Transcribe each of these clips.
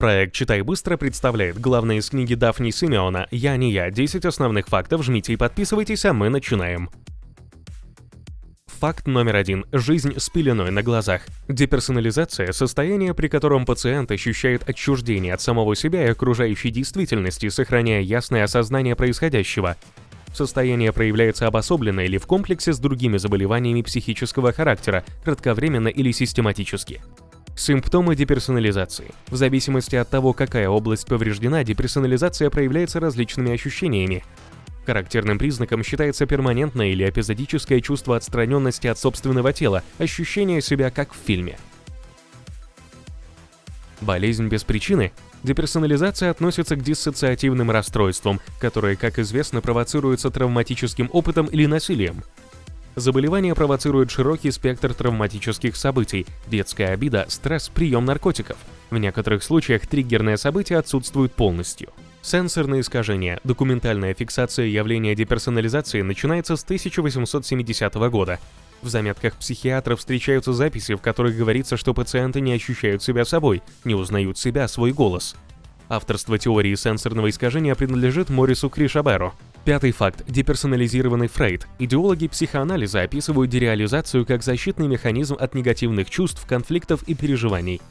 Проект «Читай быстро» представляет главное из книги Дафни Симеона «Я не я. 10 основных фактов. Жмите и подписывайтесь, а мы начинаем». Факт номер один. Жизнь с пеленой на глазах. Деперсонализация – состояние, при котором пациент ощущает отчуждение от самого себя и окружающей действительности, сохраняя ясное осознание происходящего. Состояние проявляется обособленно или в комплексе с другими заболеваниями психического характера, кратковременно или систематически. Симптомы деперсонализации. В зависимости от того, какая область повреждена, деперсонализация проявляется различными ощущениями. Характерным признаком считается перманентное или эпизодическое чувство отстраненности от собственного тела, ощущение себя как в фильме. Болезнь без причины. Деперсонализация относится к диссоциативным расстройствам, которые, как известно, провоцируются травматическим опытом или насилием. Заболевание провоцирует широкий спектр травматических событий, детская обида, стресс, прием наркотиков. В некоторых случаях триггерное событие отсутствует полностью. Сенсорные искажения. Документальная фиксация явления деперсонализации начинается с 1870 года. В заметках психиатров встречаются записи, в которых говорится, что пациенты не ощущают себя собой, не узнают себя, свой голос. Авторство теории сенсорного искажения принадлежит Морису Кришаберу. Пятый факт. Деперсонализированный Фрейд. Идеологи психоанализа описывают дереализацию как защитный механизм от негативных чувств, конфликтов и переживаний.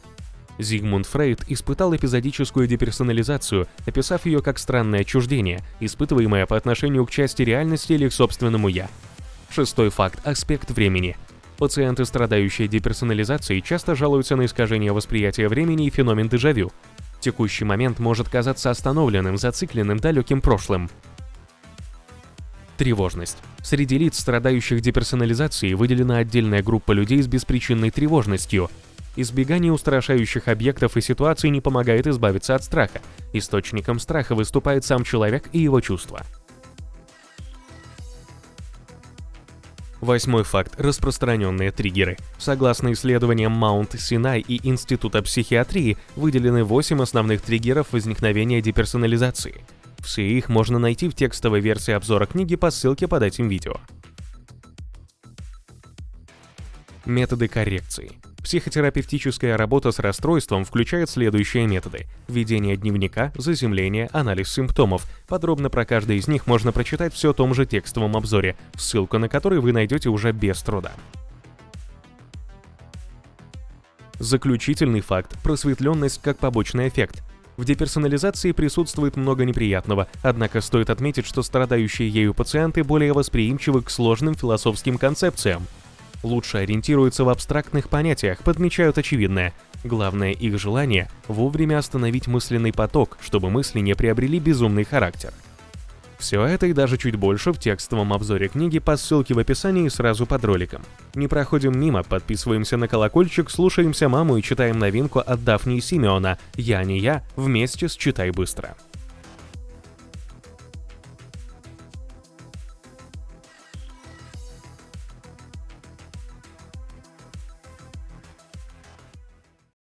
Зигмунд Фрейд испытал эпизодическую деперсонализацию, описав ее как странное отчуждение, испытываемое по отношению к части реальности или к собственному «я». Шестой факт – аспект времени. Пациенты, страдающие деперсонализацией, часто жалуются на искажение восприятия времени и феномен дежавю. Текущий момент может казаться остановленным, зацикленным, далеким прошлым. Тревожность. Среди лиц, страдающих деперсонализацией, выделена отдельная группа людей с беспричинной тревожностью. Избегание устрашающих объектов и ситуаций не помогает избавиться от страха. Источником страха выступает сам человек и его чувства. Восьмой факт – распространенные триггеры. Согласно исследованиям Маунт Синай и Института психиатрии, выделены 8 основных триггеров возникновения деперсонализации – все их можно найти в текстовой версии обзора книги по ссылке под этим видео. Методы коррекции. Психотерапевтическая работа с расстройством включает следующие методы. Ведение дневника, заземление, анализ симптомов. Подробно про каждый из них можно прочитать все в том же текстовом обзоре, ссылку на который вы найдете уже без труда. Заключительный факт – просветленность как побочный эффект. В деперсонализации присутствует много неприятного, однако стоит отметить, что страдающие ею пациенты более восприимчивы к сложным философским концепциям. Лучше ориентируются в абстрактных понятиях, подмечают очевидное. Главное их желание – вовремя остановить мысленный поток, чтобы мысли не приобрели безумный характер. Все это и даже чуть больше в текстовом обзоре книги по ссылке в описании сразу под роликом. Не проходим мимо, подписываемся на колокольчик, слушаемся маму и читаем новинку от Дафни и Симеона «Я не я» вместе с «Читай быстро».